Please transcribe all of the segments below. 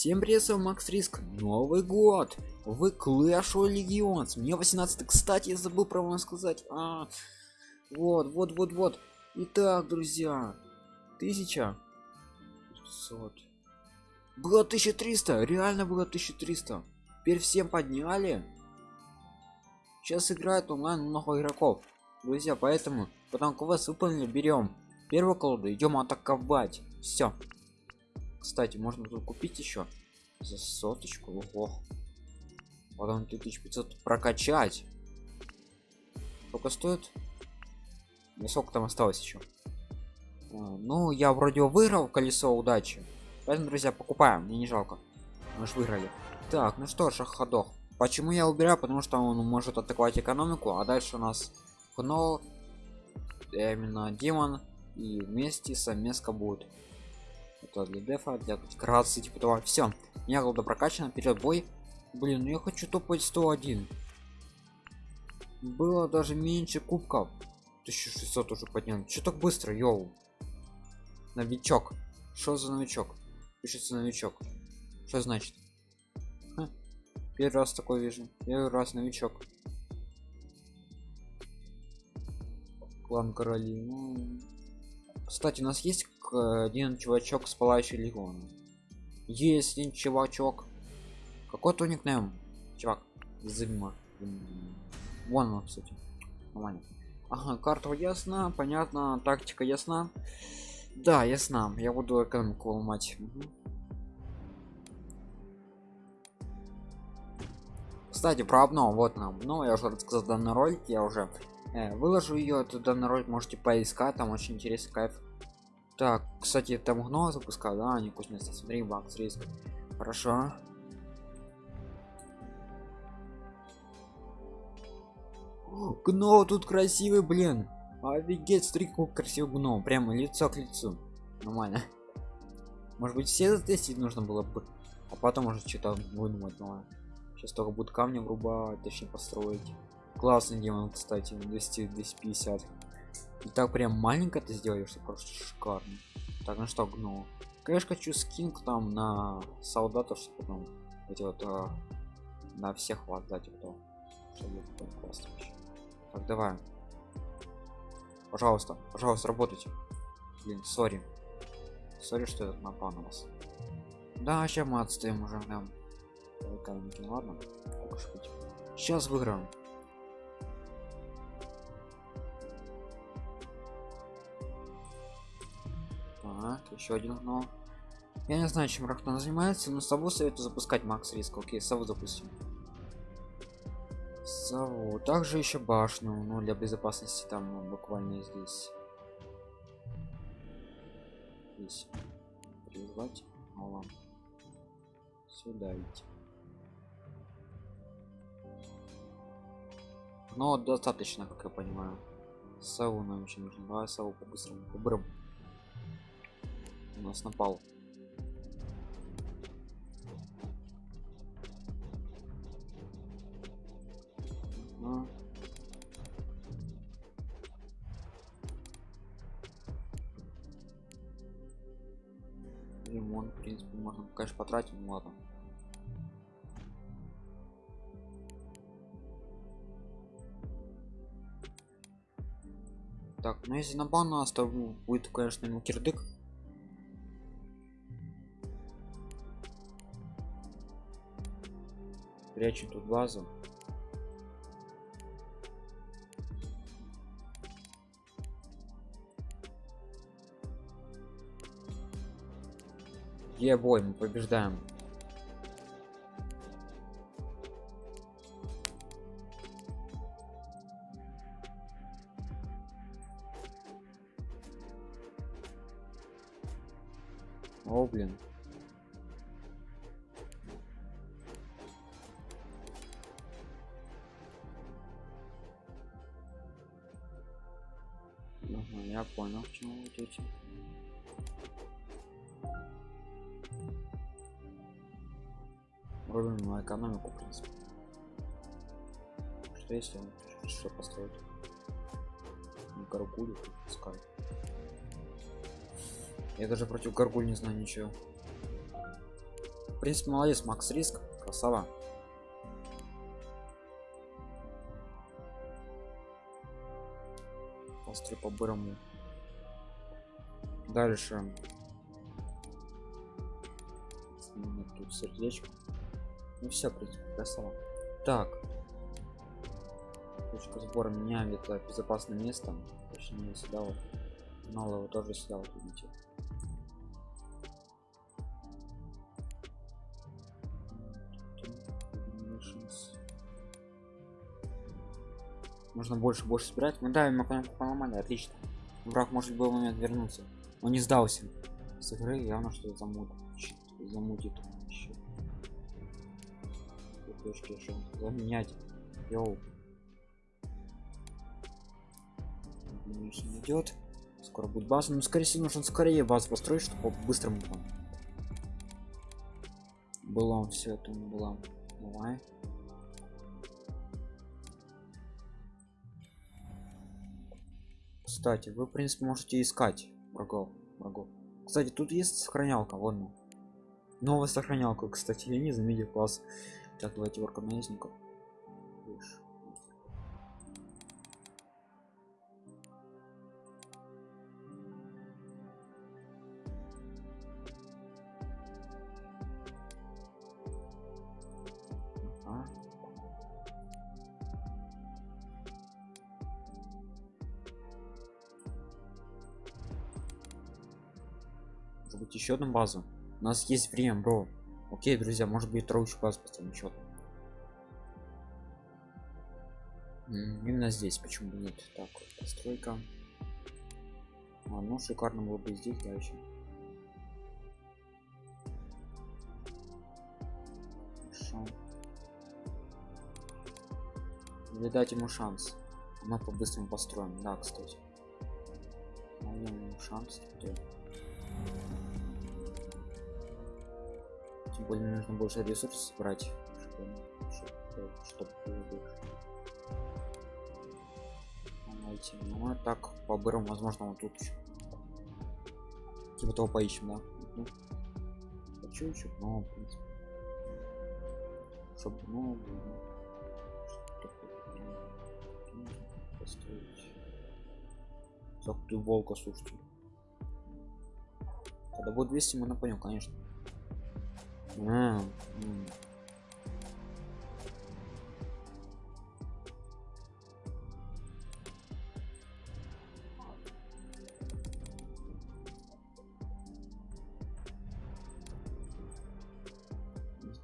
Всем привет, с вами Макс Риск. Новый год. Вы Clash of Legends. Мне 18 кстати, я забыл про вас сказать. А, вот, вот, вот, вот. Итак, друзья. Тысяча. 500. Было 1300. Реально было 1300. Теперь всем подняли. Сейчас играет онлайн много игроков. Друзья, поэтому, потом как вас выполнили, берем первую колоду, идем атаковать. Все. Кстати, можно тут купить еще за соточку. Ого. Потом 2500 прокачать. Сколько стоит? И сколько там осталось еще? А, ну, я вроде выиграл колесо удачи. Поэтому, друзья, покупаем. Мне не жалко. Мы же выиграли. Так, ну что, шахадох. Почему я убираю? Потому что он может атаковать экономику, а дальше у нас Гно, именно демон и вместе совместка будет это для дефа для красы типа того. Все меня голода прокачано вперед бой. Блин ну я хочу топать 101 было даже меньше кубков. 1600 уже поднял. Что так быстро йоу? Новичок. Что за новичок? Пишется новичок. Что значит? Ха. первый раз такой вижу. Первый раз новичок. Клан короли ну... кстати у нас есть один чувачок с палающей легионом есть один чувачок. Какой-то никнейм чувак зима. Вон он кстати. Нормально. Ага карта ясна понятно тактика ясна. Да ясна я буду экономику ломать. Угу. кстати про обнову вот нам. Ну я уже рассказал данный ролик я уже выложу ее этот данный ролик можете поискать там очень интересный кайф так, кстати, там гно запускал, да, не вкусно. Смотри, бакс риск. Хорошо. Гно тут красивый, блин. Офигеть, какой красивый гном. Прямо лицо к лицу. Нормально. Может быть, все затестить нужно было бы. А потом уже что-то выдумать новое. Сейчас только будут камни врубать, точнее построить. Классный демон, кстати, 200 250 и так прям маленько ты сделаешь что просто шикарно. Так ну что гну конечно хочу скин там на солдатов чтобы потом эти вот а, на всех вас дать кто чтобы классно так давай. Пожалуйста пожалуйста работайте. Блин sorry. Sorry что я напал на вас. Да сейчас мы отстоим уже да. ладно. Сейчас выиграем еще один но я не знаю чем рахтан занимается но сову советую запускать max risk. Окей сову запустим. Сову также еще башню ну для безопасности там ну, буквально здесь. Здесь призвать. Мало. Сюда идти. Но достаточно как я понимаю. Сову нам еще нужно. Давай сову по-быстрому по у нас напал. А. лимон в принципе можно конечно потратить ну ладно. Так ну если на бан оставлю будет конечно ему кирдык прячу тут базу. Где бой мы побеждаем если он что построит. Гаргулю пускай я даже против гаргуль не знаю ничего. В принципе молодец макс риск красава. Построй по бырому. Дальше. Тут сердечко. Ну все в принципе красава. Так точка сбора меняем это безопасное место точнее сюда вот его тоже сюда вот видите Нужно больше больше собирать. Мы давим экономику поломали, отлично. Враг может был момент вернуться. Он не сдался. С игры явно что-то замутит. Замутит еще. Точки еще заменять. Йоу. Идет. Скоро будет база. Но скорее всего нужно скорее базу построить, чтобы быстрому было все это было. Давай. Кстати, вы, в принципе, можете искать врагов. врагов. Кстати, тут есть сохранялка, вон. Новая сохранялка, кстати, я не заметил класс. Так, давайте ворка наездников. быть еще одну базу? У нас есть время бро. Окей друзья может быть вторую базу поставим счет именно здесь почему бы нет? Так постройка. А, ну шикарно было бы здесь дальше Хорошо. или дать ему шанс. Мы по-быстрому построим. Да кстати. Шанс теперь. Тем более нужно больше ресурсов брать чтобы, чтобы найти ну а так по бырам возможно вот тут еще типа того поищем да ну, хочу еще но в принципе чтобы ну построить так ты волка слушайте когда будет 200 мы понял конечно а,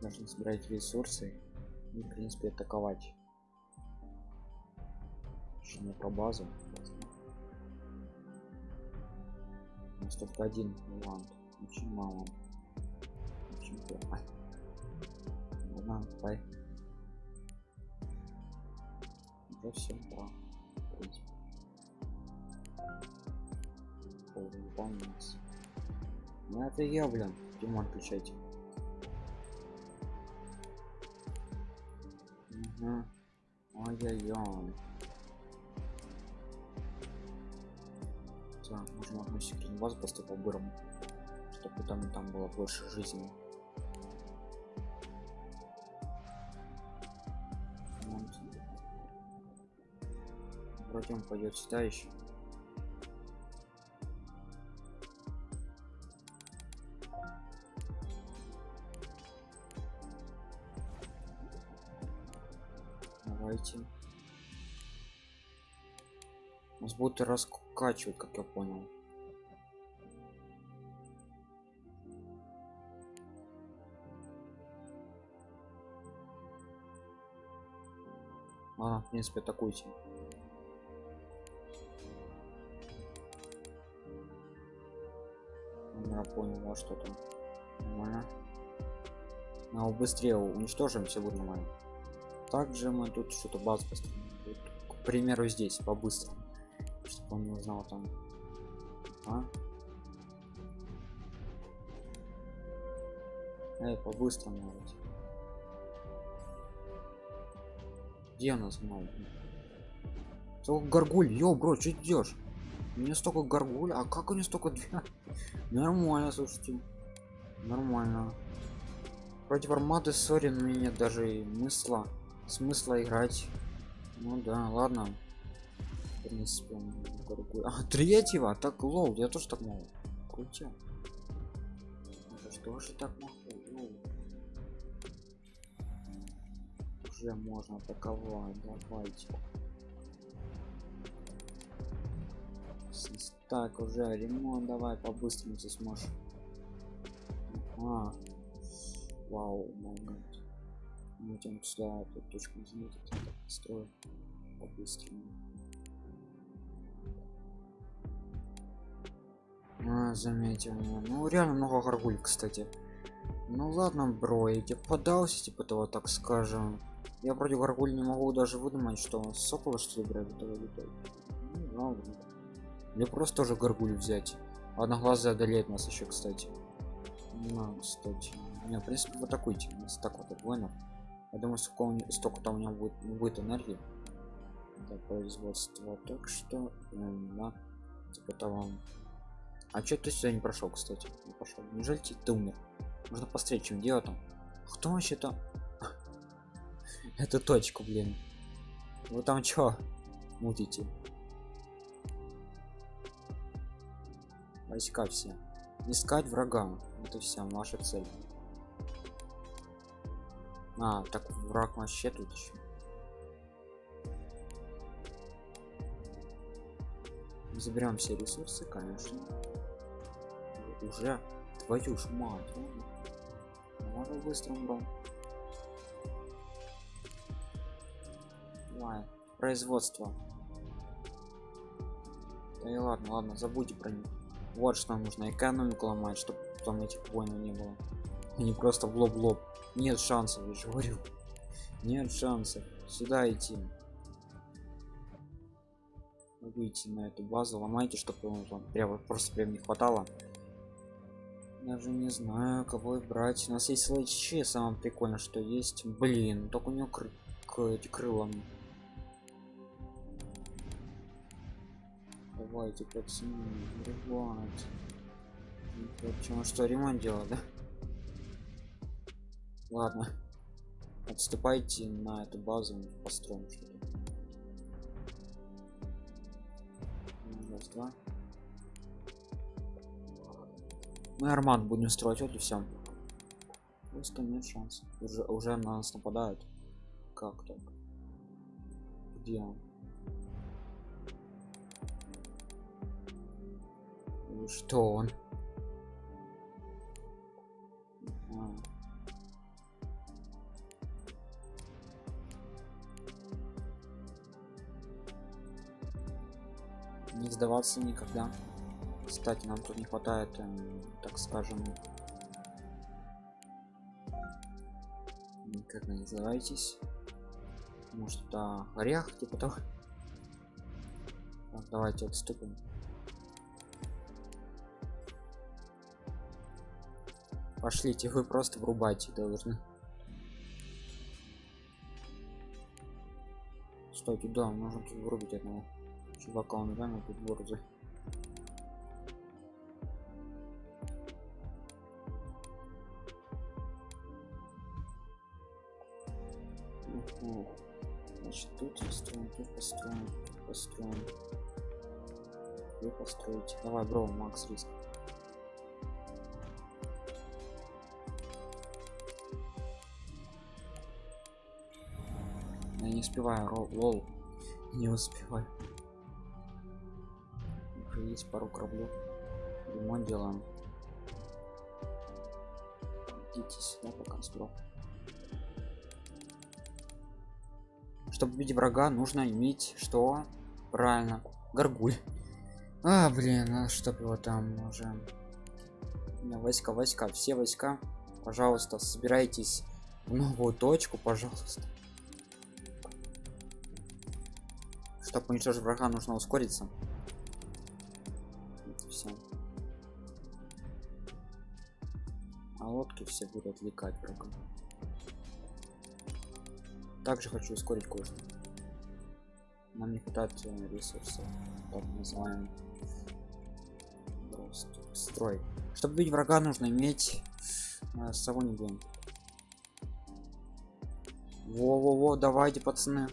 нужно собирать ресурсы и в принципе атаковать. Не про базу у нас только один вариант очень мало очень плохо ладно давай уже все да в принципе выполняется ну это я блин ремонт включайте угу. ой-ой-ой так можно одну секретную базу поставить по-бырому чтобы там там было больше жизни вроде он пойдет сюда еще давайте. Нас будут раскачивать как я понял. А в принципе атакуйте понял а что там. Нормально. Но быстрее уничтожим все будет нормально. Также мы тут что-то базу построим. К примеру здесь по-быстрому. Чтобы он не узнал там. А? Эй, по-быстрому где у нас много столько горгуль йо бро что идешь мне столько горгуль а как у него столько нормально слушайте нормально Против армады сори, но нет даже и смысла смысла играть. Ну да, ладно. В принципе, а третьего, так лол, я тоже так могу. Крутя. Что же так могу? Уже можно атаковать, давайте. Так, уже ремонт, давай по-быстрому ты сможешь. А, вау, гад. Мы тем сюда эту точку заметить, строю по-быстрому. А, заметил. Ну, реально много горгуль, кстати. Ну ладно, бро, я тебе подался, типа того, так скажем. Я против горгуль не могу даже выдумать, что сокола что ли брать летать. Ну, ладно. Или просто тоже горгуль взять. Одноглазый одолеет нас еще, кстати. Ну, кстати. Не, в принципе, вот атакуйте. У нас так вот воинов. Я думаю, столько, столько там у него будет, будет энергии. для производства. Так что, да, типа того. А что ты сюда не прошел, кстати? Не пошел. Неужели ты умер? Можно посмотреть, чем дело там. Кто вообще-то? Это точку, блин. Вы там чё мутите? Войска все. Искать врага. Это вся ваша цель. А, так враг вообще тут еще. Заберем все ресурсы, конечно. Уже твою ж мать. Можно быстро бро. Давай. Производство. Да и ладно, ладно, забудьте про них. Вот что нужно экономику ломать, чтобы там этих войн не было. Не просто в лоб-лоб. Нет шансов, я же говорю. Нет шансов. Сюда идти. Выйти на эту базу, ломайте, чтобы вам прямо просто прям не хватало. Даже не знаю, кого брать. У нас есть лэчи, самое прикольное, что есть. Блин, только у него кры к эти крылом. Давайте, пацаны, ребят. Почему что ремонт делать, да? Ладно. Отступайте на эту базу, построим что-то. Раз, два. Мы армат будем строить, вот и все. Просто нет шансов. Уже, уже на нас нападают. Как так? Где он? Что он? Не сдаваться никогда. Кстати, нам тут не хватает, эм, так скажем, как вы называетесь? Может, это орех, типа того. Давайте отступим. Пошлите, вы просто врубайте должны. Стойте, да, нужно тут врубить одного чувака, он реально тут борзый. Значит, тут построим, тут построим, построим. Вы построите. Давай, бро, Макс риск. Успеваю, лол. Не успеваю. Уже есть пару кораблев. Ремонт делаем. Идите сюда, пока сброк. чтобы убить врага нужно иметь что правильно горгуль а блин а чтоб его там уже войска войска все войска пожалуйста собирайтесь в новую точку пожалуйста чтобы уничтожить врага нужно ускориться. Все а лодки все будут отвлекать врага. Также хочу ускорить кое-что нам не хватает э, ресурсов. Так называем просто строй. Чтобы бить врага нужно иметь э, сову не будем Во-во-во, давайте, пацаны.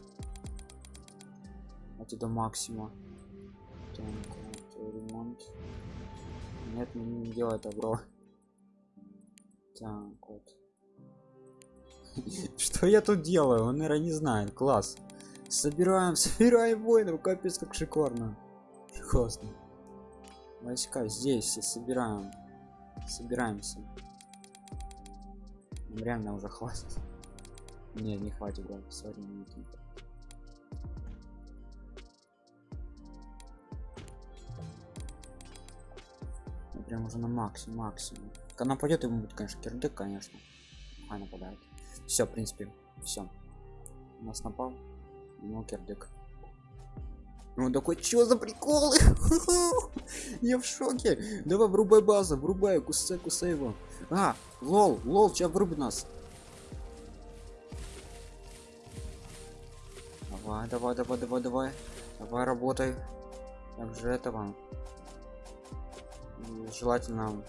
Это до максимума. Так, ремонт. Нет, не, не делай это, бро. Так, вот. Что я тут делаю? Он, наверное, не знает. Класс. Собираем, собираем воинов. Капец, как шикарно. Классно. Войска здесь все собираем. Собираемся. Реально уже хватит. Нет, не хватит, не прям уже на максимум максимум. Когда нападет ему будет конечно кирдык конечно. А нападает все в принципе все у нас напал ну кирдык. Ну такой что за приколы я в шоке. Давай врубай база врубай кусай кусай его. А лол лол сейчас врубит нас. Давай давай давай давай давай. Давай работай. Как же этого желательно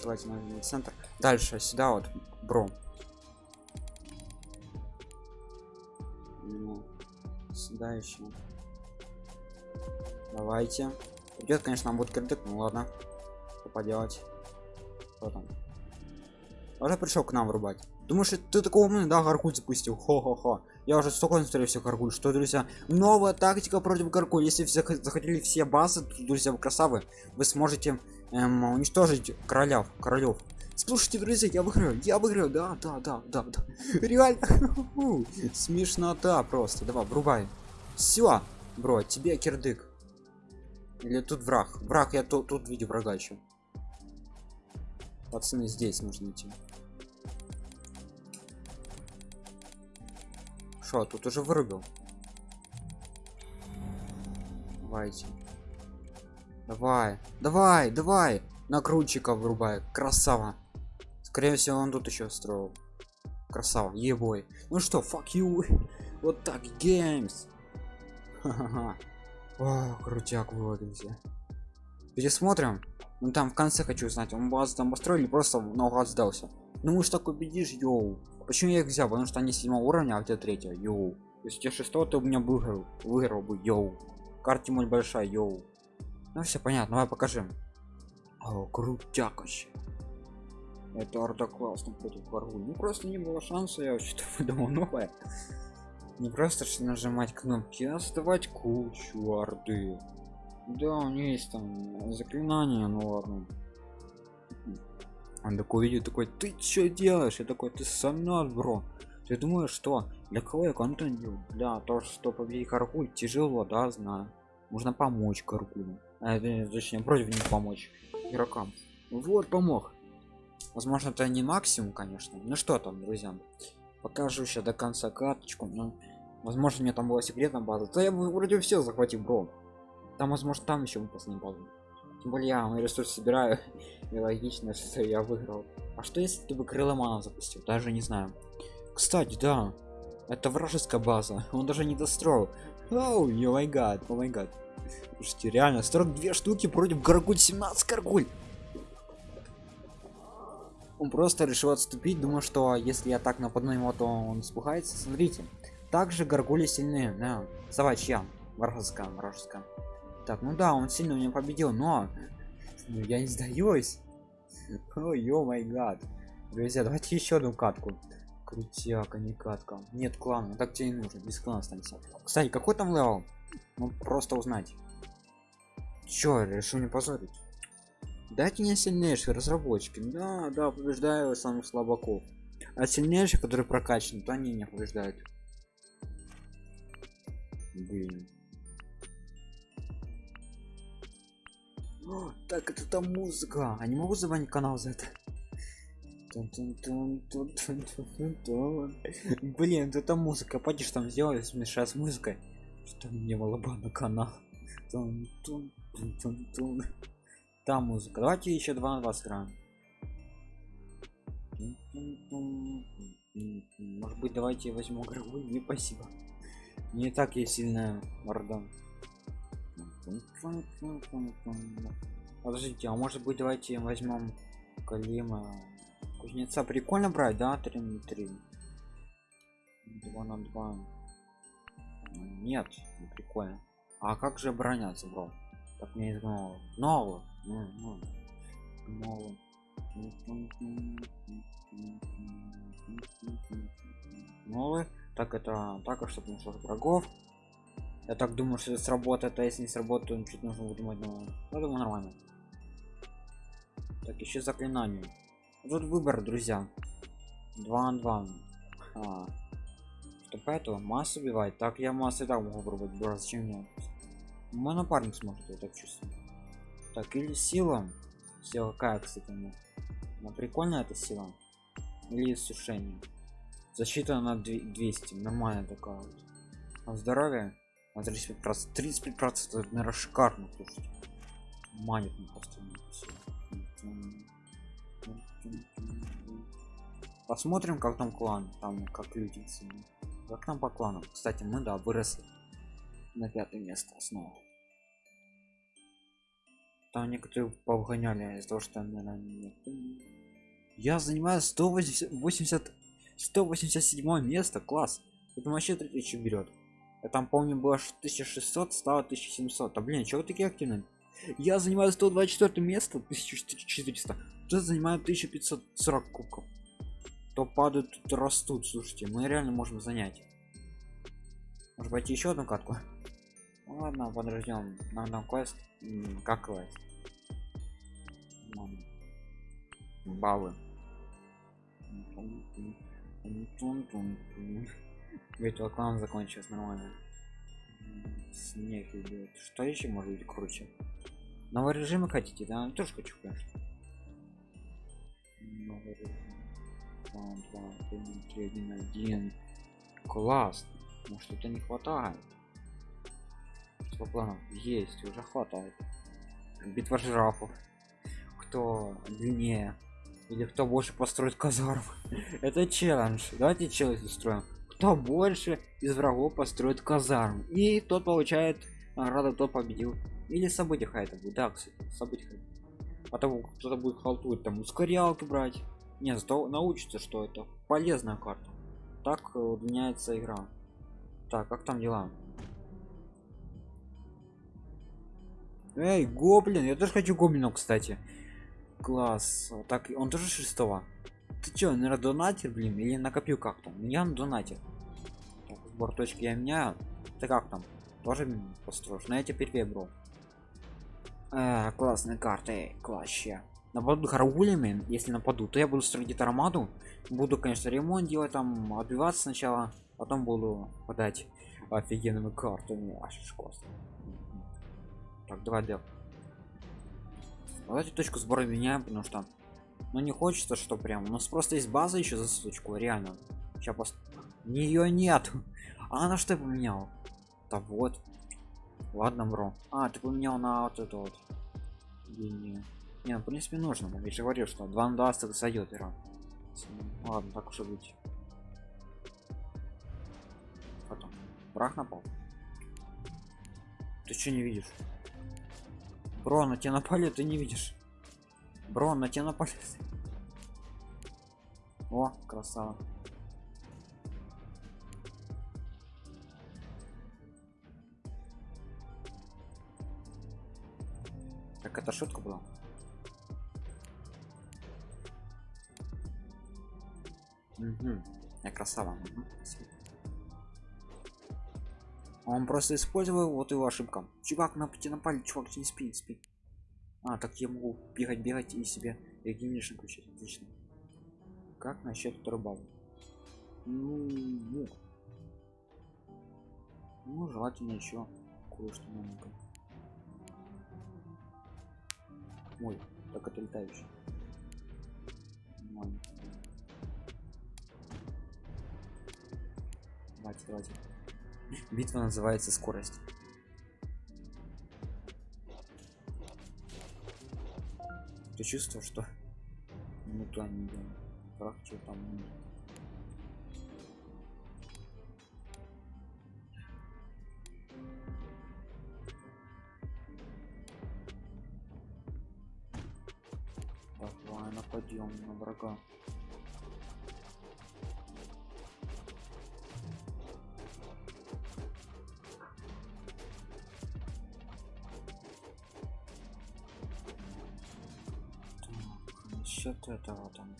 желательно центр. Дальше сюда вот бро. Ну, сюда еще. Давайте. Идет конечно будет кредит ну ладно. Что поделать? Что там? Уже пришел к нам врубать. Думаешь ты такого умный да гаркуль запустил хо-хо-хо я уже столько насмотрел все гаргуль что друзья? Новая тактика против гаргуль если все захотели все базы то, друзья вы красавы. Вы сможете эм, уничтожить королев королев слушайте друзья я выиграю я выиграю. Да да да да, да. реально. Смешнота просто. Давай врубай. Все бро тебе кирдык. Или тут враг. Враг я тут, тут видел врага еще пацаны здесь нужно идти Что, тут уже вырубил? Давайте. Давай, давай, давай. Накрутчика вырубай. Красава. Скорее всего, он тут еще строил. Красава, ебой. Ну что, fuck you. Вот так, games. О, крутяк выводимся. Пересмотрим. Ну там в конце хочу узнать, он базу там построили, просто наугад сдался. Ну уж так убедишь, йоу. Почему я их взял? Потому что они седьмого уровня, а у третьего. Йоу. Если тебя шестого, ты у меня выиграл. Выиграл бы, йоу. Карте мой большая, йоу. Ну все понятно, давай покажем. О, крутяк вообще. Это орда классно против врагу. Ну просто не было шанса, я что-то выдумал новое. Не просто что нажимать кнопки, а оставать кучу орды. Да, у нее есть там заклинание, ну ладно он такой видит такой ты что делаешь? Я такой ты сам бро! Ты думаешь что для кого я контент делаю? Для того что победить каркуль тяжело да знаю. Можно помочь каркулю а, точнее против них помочь игрокам. Вот помог. Возможно это не максимум конечно. Ну что там друзья покажу еще до конца карточку но возможно мне там была секретная база. То я бы вроде все захватил бро. Там возможно там еще выпускные базы тем более я мои ресурсы собираю и логично что я выиграл. А что если ты бы крыломана запустил? Даже не знаю. Кстати да это вражеская база он даже не достроил. Оу oh, май гад о май гад слушайте реально 42 штуки против гаргуль 17 гаргуль он просто решил отступить думаю что если я так нападу его то он спухается смотрите также гаргули сильные да. Давай чья? Вражеская вражеская так ну да он сильно меня победил но ну, я не сдаюсь. Oh my god. Друзья давайте еще одну катку. Крутяк а не катка. Нет клана так тебе не нужен без клана останется кстати какой там level? Ну просто узнать. Чё решил не позорить? Дайте мне сильнейшие разработчики да да побеждаю самых слабаков. А сильнейшие которые прокачаны то они не побеждают. Блин О, так это там музыка. А не могу забанить канал за это? Блин это музыка. Пойди там сделай смешать с музыкой что мне малоба на канал. Там музыка. Давайте еще два на два сыграем. Может быть давайте возьму игровую не спасибо. Не так я сильная морда подождите а может быть давайте возьмем калима. Кузнеца прикольно брать да 3 на 3 2 на 2 нет не прикольно. А как же обороняться бро так мне изгнало нового. Ну, ну. нового. Новый. Так это так чтобы нашел врагов я так думаю что это сработает а если не сработает то чуть нужно выдумать новое я думаю нормально. Так еще заклинание. Тут выбор друзья. 2 на 2 а, что поэтому массу убивать. Так я массу и так могу пробовать бро зачем мне мой напарник сможет я так чувствую. Так или сила. Сила какая кстати ну, ну прикольная эта сила. Или сушение. Защита на 200 нормально такая вот. А здоровье на 35 процентов 35 процентов наверное шикарно слушайте манит просто посмотрим как там клан там как люди как нам по кланам? Кстати мы да выросли на пятое место снова там некоторые повгоняли из-за того что наверное, я занимаю 180 187 место класс. Это вообще 3000 берет я там помню было 1600 стало 1700 а блин чего такие активные? Я занимаю 124 место 1400 тут занимаю 1540 кубков. То падают то растут слушайте мы реально можем занять. Может пойти еще одну катку? Ну, ладно подождем нам там квест. Как квест? Баллы ведь клан закончился нормально. Снег идет что еще может быть круче? Новые режимы хотите да? Тоже хочу конечно. Новый режим. 2, 2, 3, 1, 1. класс. Ну что-то не хватает. Что планов есть уже хватает. Битва жирафов кто длиннее? Или кто больше построит казарм это челлендж. Давайте челлендж устроим кто больше из врагов построит казарм и тот получает награду кто победил. Или события это будет да кстати события потом кто-то будет халтурить там ускорялки брать. Не зато научится что это полезная карта. Так удлиняется игра. Так как там дела? Эй гоблин я тоже хочу гоблинов кстати. Класс. Так он тоже шестого ты чё наверное донатер блин или накопил как то меня на донате так, сбор точки я меняю. Ты как там? Тоже построишь на эти теперь э, классные карты класще нападут харгулями если нападу то я буду строить армаду. Буду конечно ремонт делать там отбиваться сначала потом буду подать офигенными картами. Аж так давай дел давайте точку сбора меняем потому что ну не хочется что прям у нас просто есть база еще за суточку реально. Сейчас пост... нее нет а на что поменял да вот. Ладно бро. А ты поменял на вот это вот. Не, не, не в принципе нужно я же говорил что 2 на 20 сойдет игра ладно так уж и быть. Потом. Брах напал. Ты что не видишь? Бро на тебя напали ты не видишь бро на тебя напали. О красава. Так это шутка была? Угу. я красава. Угу. он просто использовал вот его ошибка. Чувак на пути напали чувак не спи спи а так я могу бегать бегать и себе регенеришн включить отлично. Как насчет базы? Ну, ну. ну желательно еще кое-что маленькое ой так это летающий. Нормально. давайте давайте. Битва называется скорость ты чувствовал что ну то не фракцию там нет. давай нападем на врага насчет этого там.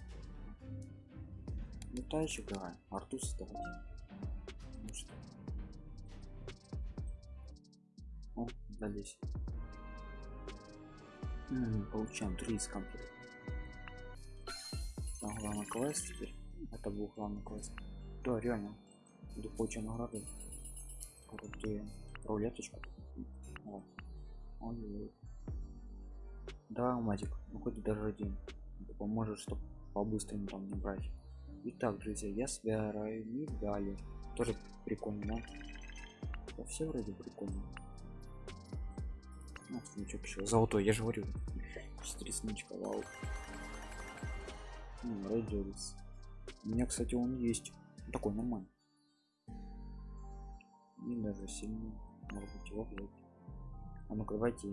Летающих давай артус давайте ну что? О дались М, получаем 3 из комплекта там главный квест теперь. Это был главный квест. Да реально. Буду получать награды. Крутые рулеточку вот. ой, ой. да матик ну даже один поможет чтобы по-быстрому там не брать Итак, друзья, я собираю медали. Тоже прикольно, да? Все вроде прикольно. Ну, ничего еще. Золотой, я же говорю. 4 сничка, вау. Рейдерис. У меня, кстати, он есть. Такой нормальный. И даже сильный. Может быть его взять. А ну-ка давайте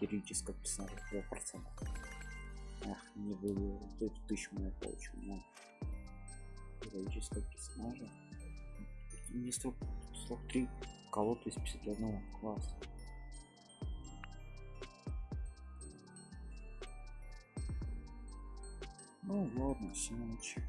героическое персонажа 2%. Ах, не буду. Тут тысячу я получу. Но героического персонажа не срок, срок 3 колод из 51 класса ну ладно все ночи